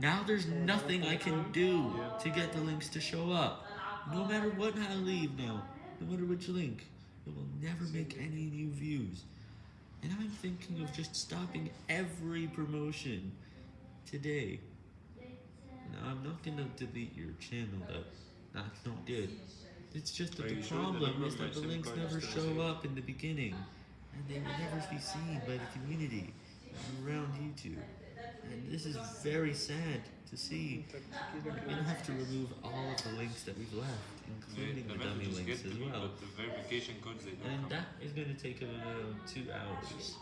Now there's nothing I can do to get the links to show up. No matter what I leave now, no matter which link, it will never make any new views. And I'm thinking of just stopping every promotion today. Now I'm not gonna delete your channel though. That's not good. It's just that Are the you sure the problem is that the links never show up in the beginning. And they will never be seen by the community around YouTube. And this is very sad to see. We're gonna have to remove all of the links that we've left, including the dummy links as to me, well. The verification codes And that is gonna take about two hours.